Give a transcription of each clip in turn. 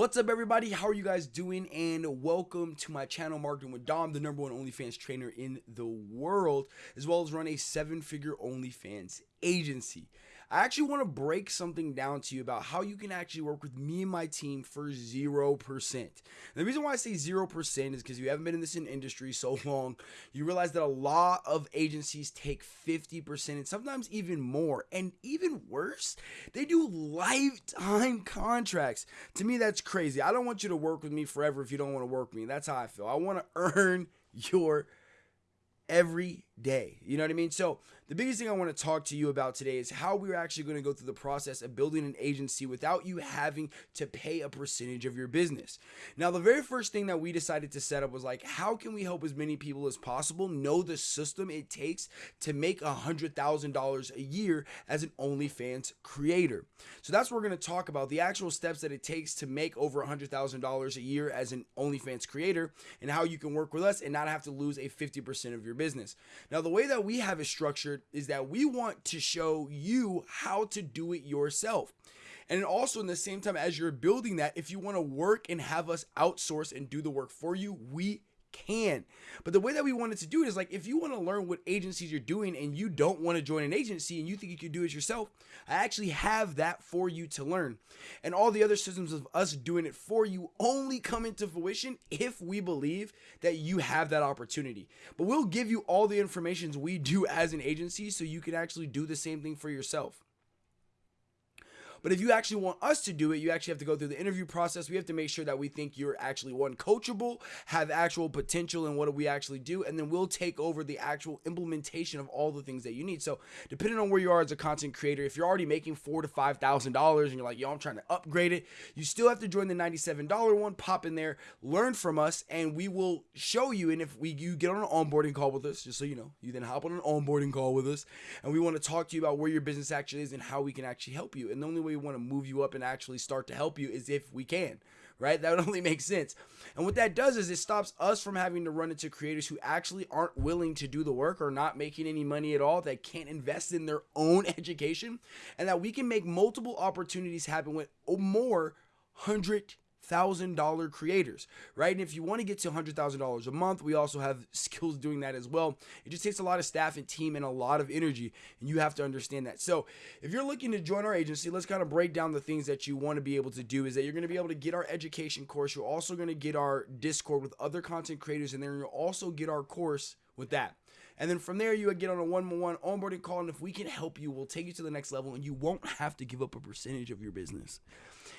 What's up, everybody? How are you guys doing? And welcome to my channel, Marketing with Dom, the number one OnlyFans trainer in the world, as well as run a seven figure OnlyFans agency. I actually want to break something down to you about how you can actually work with me and my team for 0%. And the reason why I say 0% is because you haven't been in this industry so long, you realize that a lot of agencies take 50% and sometimes even more. And even worse, they do lifetime contracts. To me, that's crazy. I don't want you to work with me forever if you don't want to work with me. That's how I feel. I want to earn your every day. You know what I mean? So, the biggest thing I want to talk to you about today is how we're actually going to go through the process of building an agency without you having to pay a percentage of your business. Now, the very first thing that we decided to set up was like, how can we help as many people as possible know the system it takes to make a $100,000 a year as an OnlyFans creator? So, that's what we're going to talk about the actual steps that it takes to make over a $100,000 a year as an OnlyFans creator and how you can work with us and not have to lose a 50% of your business. Now, the way that we have it structured is that we want to show you how to do it yourself. And also, in the same time, as you're building that, if you want to work and have us outsource and do the work for you, we can. But the way that we wanted to do it is like if you want to learn what agencies you're doing and you don't want to join an agency and you think you can do it yourself, I actually have that for you to learn. And all the other systems of us doing it for you only come into fruition if we believe that you have that opportunity. But we'll give you all the information we do as an agency so you can actually do the same thing for yourself. But if you actually want us to do it, you actually have to go through the interview process. We have to make sure that we think you're actually one coachable, have actual potential in what do we actually do, and then we'll take over the actual implementation of all the things that you need. So depending on where you are as a content creator, if you're already making four to five thousand dollars and you're like, yo, I'm trying to upgrade it, you still have to join the $97 one, pop in there, learn from us, and we will show you. And if we you get on an onboarding call with us, just so you know, you then hop on an onboarding call with us, and we want to talk to you about where your business actually is and how we can actually help you. And the only way we want to move you up and actually start to help you is if we can, right? That would only make sense. And what that does is it stops us from having to run into creators who actually aren't willing to do the work or not making any money at all, that can't invest in their own education, and that we can make multiple opportunities happen with oh, more hundred thousand dollar creators, right? And if you want to get to hundred thousand dollars a month, we also have skills doing that as well. It just takes a lot of staff and team and a lot of energy, and you have to understand that. So if you're looking to join our agency, let's kind of break down the things that you want to be able to do. Is that you're going to be able to get our education course. You're also going to get our Discord with other content creators, and then you'll also get our course with that. And then from there, you would get on a one-on-one onboarding call, and if we can help you, we'll take you to the next level, and you won't have to give up a percentage of your business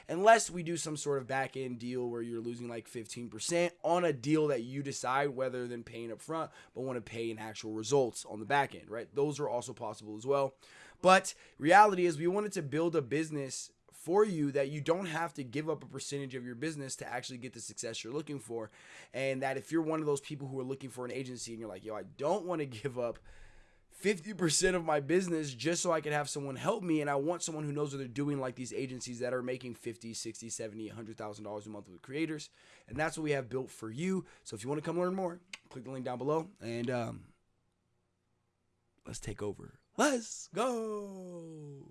unless we do some sort of back end deal where you're losing like 15% on a deal that you decide whether than paying up front, but want to pay in actual results on the back end, right? Those are also possible as well. But reality is, we wanted to build a business for you that you don't have to give up a percentage of your business to actually get the success you're looking for. And that if you're one of those people who are looking for an agency and you're like, yo, I don't want to give up 50% of my business just so I can have someone help me. And I want someone who knows what they're doing, like these agencies that are making 50, 60, 70, $100,000 a month with creators. And that's what we have built for you. So if you want to come learn more, click the link down below and um, let's take over. Let's go.